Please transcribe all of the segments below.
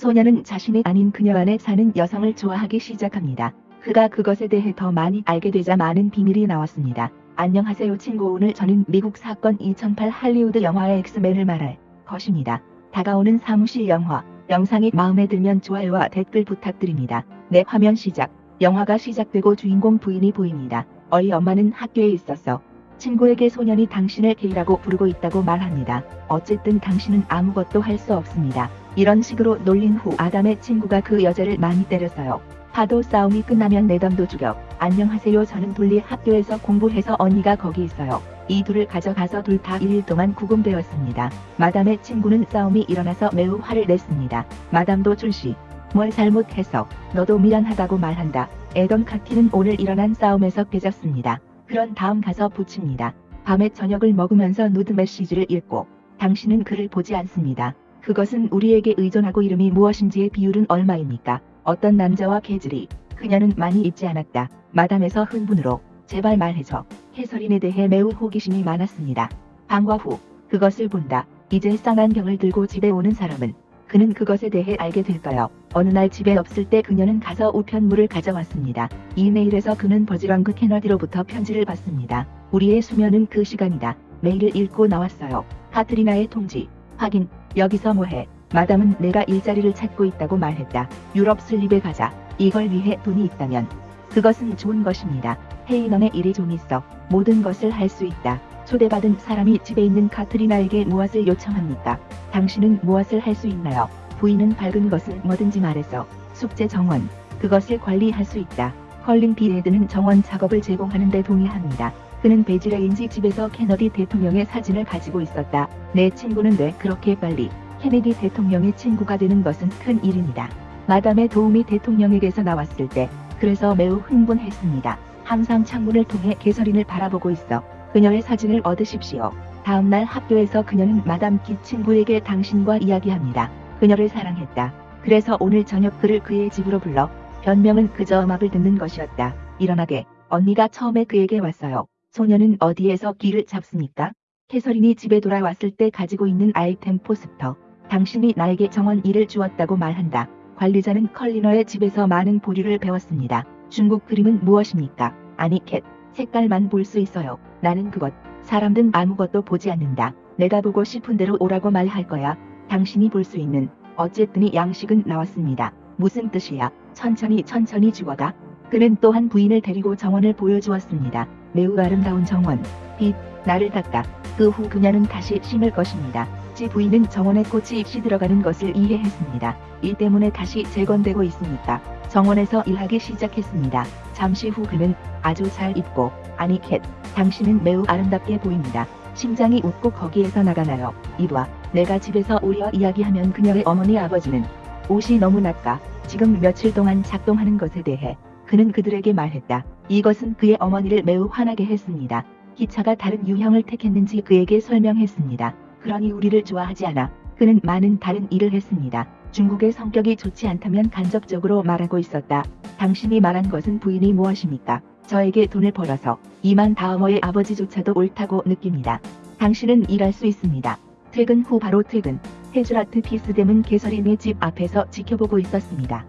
소녀는 자신이 아닌 그녀 안에 사는 여성을 좋아하기 시작합니다. 그가 그것에 대해 더 많이 알게 되자 많은 비밀이 나왔습니다. 안녕하세요 친구 오늘 저는 미국 사건 2008 할리우드 영화의 엑스맨을 말할 것입니다. 다가오는 사무실 영화 영상이 마음에 들면 좋아요와 댓글 부탁드립니다. 네 화면 시작 영화가 시작되고 주인공 부인이 보입니다. 어이 엄마는 학교에 있었어. 친구에게 소년이 당신을 게이라고 부르고 있다고 말합니다. 어쨌든 당신은 아무것도 할 수 없습니다. 이런 식으로 놀린 후 아담의 친구가 그 여자를 많이 때렸어요. 파도 싸움이 끝나면 내담도 죽여. 안녕하세요 저는 돌리 학교에서 공부해서 언니가 거기 있어요. 이 둘을 가져가서 둘 다 1일 동안 구금되었습니다. 마담의 친구는 싸움이 일어나서 매우 화를 냈습니다. 마담도 출시. 뭘 잘못해서 너도 미안하다고 말한다. 에던 카티는 오늘 일어난 싸움에서 깨졌습니다. 그런 다음 가서 붙입니다. 밤에 저녁을 먹으면서 누드 메시지를 읽고 당신은 그를 보지 않습니다. 그것은 우리에게 의존하고 이름이 무엇인지의 비율은 얼마입니까? 어떤 남자와 개질이 그녀는 많이 잊지 않았다. 마담에서 흥분으로 제발 말해줘. 해설인에 대해 매우 호기심이 많았습니다. 방과 후 그것을 본다. 이제 쌍안경을 들고 집에 오는 사람은 그는 그것에 대해 알게 될까요? 어느 날 집에 없을 때 그녀는 가서 우편물을 가져왔습니다. 이메일에서 그는 버즈랑그 케너디로부터 편지를 받습니다. 우리의 수면은 그 시간이다. 메일을 읽고 나왔어요. 카트리나의 통지. 확인. 여기서 뭐해? 마담은 내가 일자리를 찾고 있다고 말했다. 유럽 슬립에 가자. 이걸 위해 돈이 있다면 그것은 좋은 것입니다. 헤이넌의 일이 좀 있어. 모든 것을 할 수 있다. 초대받은 사람이 집에 있는 카트리나에게 무엇을 요청합니까? 당신은 무엇을 할 수 있나요? 부인은 밝은 것은 뭐든지 말해서 숙제 정원, 그것을 관리할 수 있다. 컬링 비에드는 정원 작업을 제공하는 데 동의합니다. 그는 베지레인지 집에서 케너디 대통령의 사진을 가지고 있었다. 내 친구는 왜 그렇게 빨리 케네디 대통령의 친구가 되는 것은 큰 일입니다. 마담의 도움이 대통령에게서 나왔을 때 그래서 매우 흥분했습니다. 항상 창문을 통해 개설인을 바라보고 있어 그녀의 사진을 얻으십시오. 다음날 학교에서 그녀는 마담 키 친구에게 당신과 이야기합니다. 그녀를 사랑했다. 그래서 오늘 저녁 그를 그의 집으로 불러 변명은 그저 음악을 듣는 것이었다. 일어나게 언니가 처음에 그에게 왔어요. 소녀는 어디에서 길을 잡습니까? 캐서린이 집에 돌아왔을 때 가지고 있는 아이템 포스터. 당신이 나에게 정원 일을 주었다고 말한다. 관리자는 컬리너의 집에서 많은 보류를 배웠습니다. 중국 그림은 무엇입니까? 아니 캣. 색깔만 볼 수 있어요. 나는 그것. 사람 등 아무것도 보지 않는다. 내가 보고 싶은 대로 오라고 말할 거야. 당신이 볼 수 있는. 어쨌든이 양식은 나왔습니다. 무슨 뜻이야? 천천히 천천히 죽어가. 그는 또한 부인을 데리고 정원을 보여주었습니다. 매우 아름다운 정원. 빛, 나를 닦아. 그 후 그녀는 다시 심을 것입니다. 지 부인은 정원에 꽃이 입시 들어가는 것을 이해했습니다. 일 때문에 다시 재건되고 있으니까 정원에서 일하기 시작했습니다. 잠시 후 그는 아주 잘 입고 아니 캣 당신은 매우 아름답게 보입니다. 심장이 웃고 거기에서 나가나요? 이봐 내가 집에서 오려 이야기하면 그녀의 어머니 아버지는 옷이 너무 낫까 지금 며칠 동안 작동하는 것에 대해 그는 그들에게 말했다. 이것은 그의 어머니를 매우 화나게 했습니다. 기차가 다른 유형을 택했는지 그에게 설명했습니다. 그러니 우리를 좋아하지 않아. 그는 많은 다른 일을 했습니다. 중국의 성격이 좋지 않다면 간접적으로 말하고 있었다. 당신이 말한 것은 부인이 무엇입니까? 저에게 돈을 벌어서 이만 다음어의 아버지조차도 옳다고 느낍니다. 당신은 일할 수 있습니다. 퇴근 후 바로 퇴근. 헤즈라트 피스댐은 개설인의 집 앞에서 지켜보고 있었습니다.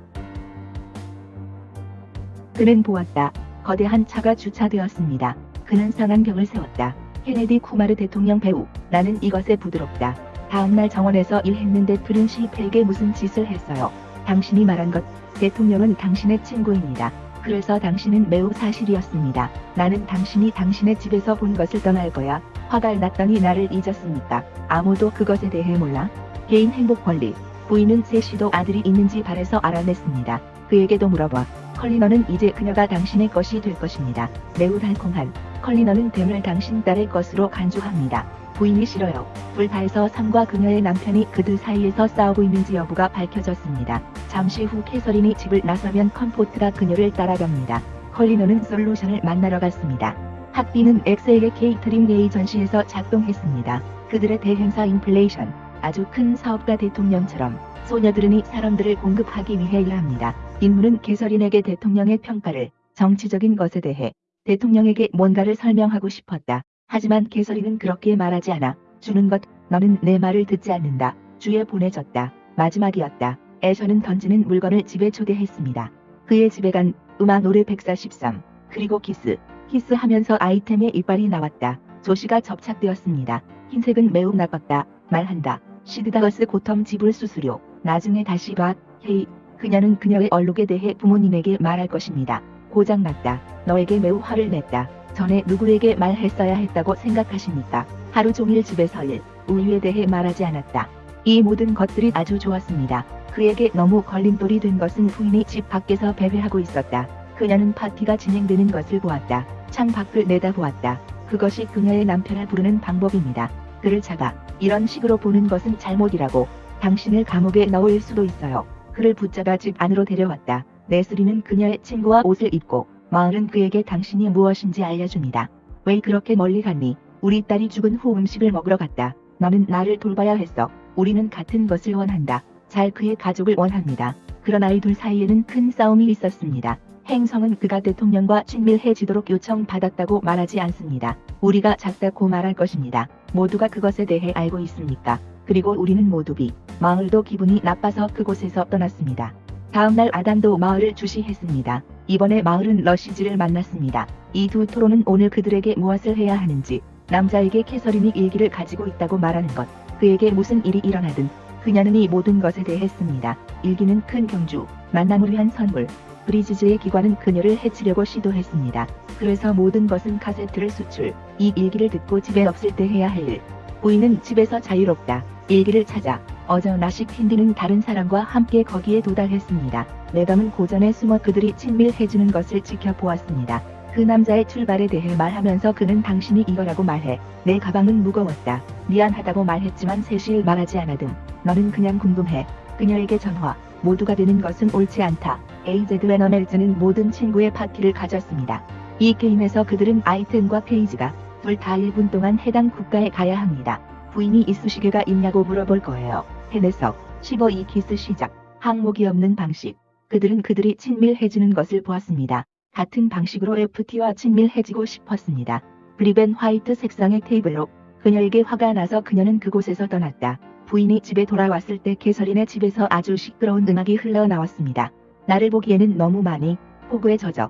그는 보았다. 거대한 차가 주차되었습니다. 그는 상안경을 세웠다. 케네디 쿠마르 대통령 배우. 나는 이것에 부드럽다. 다음날 정원에서 일했는데 푸른 실패에게 무슨 짓을 했어요. 당신이 말한 것. 대통령은 당신의 친구입니다. 그래서 당신은 매우 사실이었습니다. 나는 당신이 당신의 집에서 본 것을 떠날 거야. 화가 났더니 나를 잊었습니까? 아무도 그것에 대해 몰라? 개인 행복 권리. 부인은 셋이도 아들이 있는지 바래서 알아냈습니다. 그에게도 물어봐. 컬리너는 이제 그녀가 당신의 것이 될 것입니다. 매우 달콤한 컬리너는 뱀을 당신 딸의 것으로 간주합니다. 부인이 싫어요. 불타에서 삼과 그녀의 남편이 그들 사이에서 싸우고 있는지 여부가 밝혀졌습니다. 잠시 후 캐서린이 집을 나서면 컴포트가 그녀를 따라갑니다. 컬리너는 솔루션을 만나러 갔습니다. 학비는 엑셀의 케이트링 에이전시에서 작동했습니다. 그들의 대행사 인플레이션, 아주 큰 사업가 대통령처럼 소녀들은 사람들을 공급하기 위해 일합니다. 인물은 개설인에게 대통령의 평가를 정치적인 것에 대해 대통령에게 뭔가를 설명하고 싶었다. 하지만 개설인은 그렇게 말하지 않아. 주는 것, 너는 내 말을 듣지 않는다. 주에 보내졌다. 마지막이었다. 애셔는 던지는 물건을 집에 초대했습니다. 그의 집에 간 음악 노래 143 그리고 키스 키스 하면서 아이템의 이빨이 나왔다. 조시가 접착되었습니다. 흰색은 매우 나빴다. 말한다. 시드다거스 고텀 지불 수수료. 나중에 다시 봐. 헤이. 그녀는 그녀의 얼룩에 대해 부모님에게 말할 것입니다. 고장났다. 너에게 매우 화를 냈다. 전에 누구에게 말했어야 했다고 생각하십니까? 하루 종일 집에서 일, 우유에 대해 말하지 않았다. 이 모든 것들이 아주 좋았습니다. 그에게 너무 걸림돌이 된 것은 부인이 집 밖에서 배회하고 있었다. 그녀는 파티가 진행되는 것을 보았다. 창 밖을 내다보았다. 그것이 그녀의 남편을 부르는 방법입니다. 그를 잡아 이런 식으로 보는 것은 잘못이라고 당신을 감옥에 넣을 수도 있어요. 그를 붙잡아 집 안으로 데려왔다. 네스리는 그녀의 친구와 옷을 입고 마을은 그에게 당신이 무엇인지 알려줍니다. 왜 그렇게 멀리 갔니? 우리 딸이 죽은 후 음식을 먹으러 갔다. 너는 나를 돌봐야 했어. 우리는 같은 것을 원한다. 잘 그의 가족을 원합니다. 그런 아이둘 사이에는 큰 싸움이 있었습니다. 행성은 그가 대통령과 친밀해지도록 요청받았다고 말하지 않습니다. 우리가 작다고 말할 것입니다. 모두가 그것에 대해 알고 있습니까? 그리고 우리는 모두 비, 마을도 기분이 나빠서 그곳에서 떠났습니다. 다음날 아담도 마을을 주시했습니다. 이번에 마을은 러시즈를 만났습니다. 이 두 토론은 오늘 그들에게 무엇을 해야 하는지, 남자에게 캐서린이 일기를 가지고 있다고 말하는 것, 그에게 무슨 일이 일어나든 그녀는 이 모든 것에 대했습니다. 일기는 큰 경주, 만남을 위한 선물, 브리지즈의 기관은 그녀를 해치려고 시도했습니다. 그래서 모든 것은 카세트를 수출, 이 일기를 듣고 집에 없을 때 해야 할 일. 부인은 집에서 자유롭다. 일기를 찾아 어저 나식 힌디는 다른 사람과 함께 거기에 도달했습니다. 내담은 고전에 숨어 그들이 친밀해지는 것을 지켜보았습니다. 그 남자의 출발에 대해 말하면서 그는 당신이 이거라고 말해. 내 가방은 무거웠다. 미안하다고 말했지만 세실 말하지 않아듬. 너는 그냥 궁금해. 그녀에게 전화. 모두가 되는 것은 옳지 않다. AZ 웨너멜즈는 모든 친구의 파티를 가졌습니다. 이 게임에서 그들은 아이템과 페이지가 둘다 1분 동안 해당 국가에 가야 합니다. 부인이 이쑤시개가 있냐고 물어볼 거예요. 해내서 15 이 키스 시작. 항목이 없는 방식. 그들은 그들이 친밀해지는 것을 보았습니다. 같은 방식으로 FT와 친밀해지고 싶었습니다. 브리벤 화이트 색상의 테이블로 그녀에게 화가 나서 그녀는 그곳에서 떠났다. 부인이 집에 돌아왔을 때 개설인의 집에서 아주 시끄러운 음악이 흘러나왔습니다. 나를 보기에는 너무 많이 폭우에 젖어.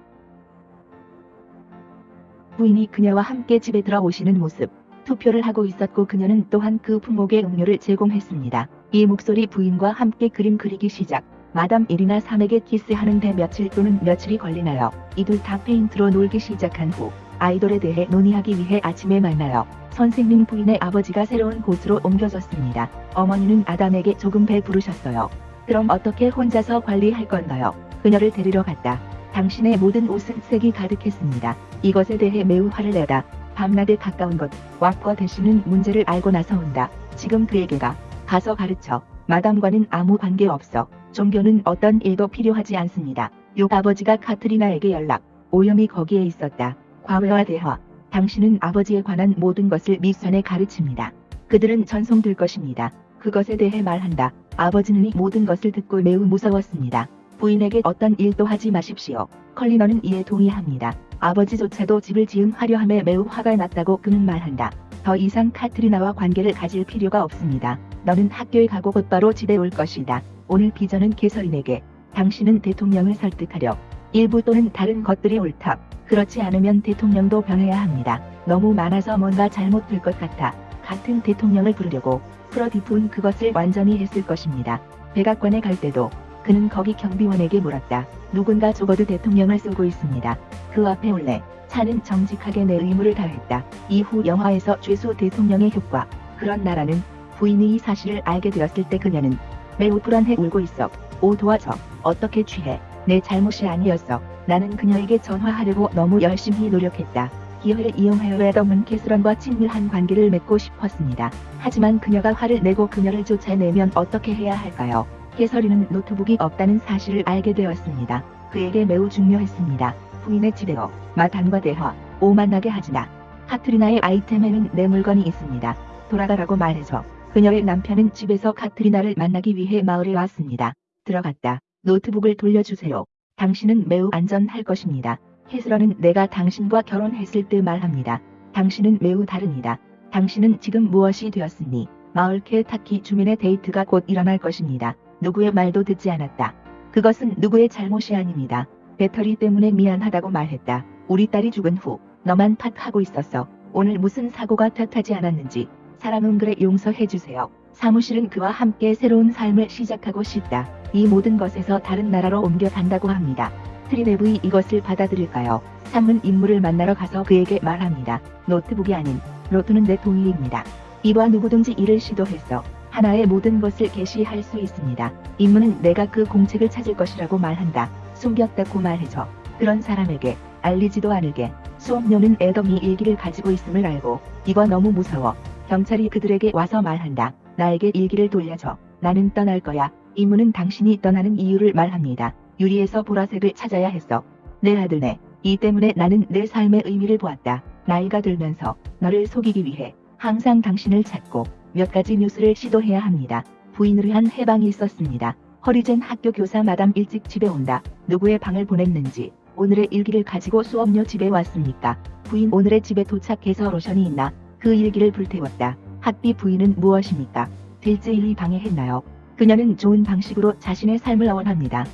부인이 그녀와 함께 집에 들어오시는 모습. 투표를 하고 있었고 그녀는 또한 그 품목의 음료를 제공했습니다. 이 목소리 부인과 함께 그림 그리기 시작. 마담 일이나 삼에게 키스하는데 며칠 또는 며칠이 걸리나요? 이둘 다 페인트로 놀기 시작한 후 아이돌에 대해 논의하기 위해 아침에 만나요. 선생님 부인의 아버지가 새로운 곳으로 옮겨졌습니다. 어머니는 아담에게 조금 배부르셨어요. 그럼 어떻게 혼자서 관리할 건가요? 그녀를 데리러 갔다. 당신의 모든 옷은 색이 가득했습니다. 이것에 대해 매우 화를 내다. 밤낮에 가까운 것, 왁과 대신은 문제를 알고 나서 온다. 지금 그에게 가 가서 가르쳐. 마담과는 아무 관계 없어. 종교는 어떤 일도 필요하지 않습니다. 요 아버지가 카트리나에게 연락. 오염이 거기에 있었다. 과외와 대화. 당신은 아버지에 관한 모든 것을 미선에 가르칩니다. 그들은 전송될 것입니다. 그것에 대해 말한다. 아버지는 이 모든 것을 듣고 매우 무서웠습니다. 부인에게 어떤 일도 하지 마십시오. 컬리너는 이에 동의합니다. 아버지조차도 집을 지음하려 함에 매우 화가 났다고 그는 말한다. 더 이상 카트리나와 관계를 가질 필요가 없습니다. 너는 학교에 가고 곧바로 집에 올 것이다. 오늘 비전은 개설인에게 당신은 대통령을 설득하려 일부 또는 다른 것들이 옳다. 그렇지 않으면 대통령도 변해야 합니다. 너무 많아서 뭔가 잘못될 것 같아. 같은 대통령을 부르려고 프로디프는 그것을 완전히 했을 것입니다. 백악관에 갈 때도 그는 거기 경비원에게 물었다. 누군가 적어도 대통령을 쓰고 있습니다. 그 앞에 올래. 차는 정직하게 내 의무를 다했다. 이후 영화에서 죄수 대통령의 효과. 그런 나라는 부인이 이 사실을 알게 되었을 때 그녀는 매우 불안해 울고 있어. 오 도와줘. 어떻게 취해. 내 잘못이 아니었어. 나는 그녀에게 전화하려고 너무 열심히 노력했다. 기회를 이용하여 레더문 캐스런과 친밀한 관계를 맺고 싶었습니다. 하지만 그녀가 화를 내고 그녀를 쫓아내면 어떻게 해야 할까요? 캐서린은 노트북이 없다는 사실을 알게 되었습니다. 그에게 매우 중요했습니다. 부인의 집에어 마단과 대화, 오 만나게 하지마. 카트리나의 아이템에는 내 물건이 있습니다. 돌아가라고 말해줘. 그녀의 남편은 집에서 카트리나를 만나기 위해 마을에 왔습니다. 들어갔다. 노트북을 돌려주세요. 당신은 매우 안전할 것입니다. 헤스러는 내가 당신과 결혼했을 때 말합니다. 당신은 매우 다릅니다. 당신은 지금 무엇이 되었으니 마을 케타키 주민의 데이트가 곧 일어날 것입니다. 누구의 말도 듣지 않았다. 그것은 누구의 잘못이 아닙니다. 배터리 때문에 미안하다고 말했다. 우리 딸이 죽은 후 너만 탓하고 있었어. 오늘 무슨 사고가 탓하지 않았는지 사람은 그래 용서해 주세요. 사무실은 그와 함께 새로운 삶을 시작하고 싶다. 이 모든 것에서 다른 나라로 옮겨간다고 합니다. 트리네브이 이것을 받아들일까요? 상은 인물을 만나러 가서 그에게 말합니다. 노트북이 아닌 로트는 내 동의입니다. 이와 누구든지 이를 시도했어. 하나의 모든 것을 게시할 수 있습니다. 인문은 내가 그 공책을 찾을 것이라고 말한다. 숨겼다고 말해줘. 그런 사람에게 알리지도 않을게. 수업료는 애덤이 일기를 가지고 있음을 알고 이거 너무 무서워. 경찰이 그들에게 와서 말한다. 나에게 일기를 돌려줘. 나는 떠날 거야. 이문은 당신이 떠나는 이유를 말합니다. 유리에서 보라색을 찾아야 했어. 내 아들네. 이 때문에 나는 내 삶의 의미를 보았다. 나이가 들면서 너를 속이기 위해 항상 당신을 찾고 몇 가지 뉴스를 시도해야 합니다. 부인을 위한 해방이 있었습니다. 허리젠 학교 교사 마담 일찍 집에 온다. 누구의 방을 보냈는지 오늘의 일기를 가지고 수업료 집에 왔습니까? 부인 오늘의 집에 도착해서 로션이 있나? 그 일기를 불태웠다. 학비 부인은 무엇입니까? 딜제일이 방해했나요? 그녀는 좋은 방식으로 자신의 삶을 원합니다.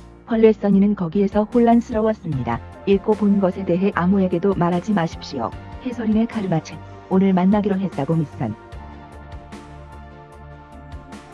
써니는 거기에서 혼란스러웠습니다. 읽고 본 것에 대해 아무에게도 말하지 마십시오. 해설인의 카르마책 오늘 만나기로 했다고 미선.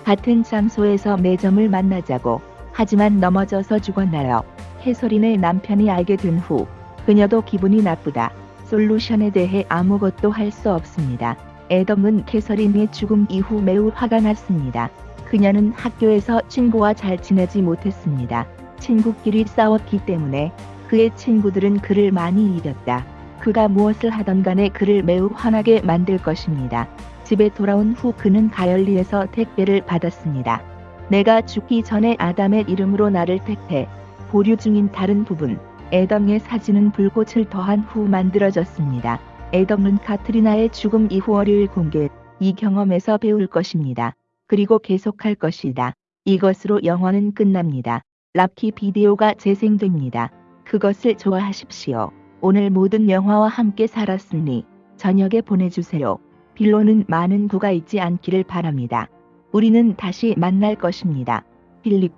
같은 장소에서 매점을 만나자고 하지만 넘어져서 죽었나요? 해설인의 남편이 알게 된 후 그녀도 기분이 나쁘다. 솔루션에 대해 아무것도 할 수 없습니다. 애덤은 캐서린의 죽음 이후 매우 화가 났습니다. 그녀는 학교에서 친구와 잘 지내지 못했습니다. 친구끼리 싸웠기 때문에 그의 친구들은 그를 많이 이겼다. 그가 무엇을 하던 간에 그를 매우 화나게 만들 것입니다. 집에 돌아온 후 그는 가열리에서 택배를 받았습니다. 내가 죽기 전에 아담의 이름으로 나를 택해 보류 중인 다른 부분 애덤의 사진은 불꽃을 더한 후 만들어졌습니다. 애덤은 카트리나의 죽음 이후 월요일 공개 이 경험에서 배울 것입니다. 그리고 계속할 것이다. 이것으로 영화는 끝납니다. 랍키 비디오가 재생됩니다. 그것을 좋아하십시오. 오늘 모든 영화와 함께 살았으니 저녁에 보내주세요. 빌로는 많은 구가 있지 않기를 바랍니다. 우리는 다시 만날 것입니다. 필립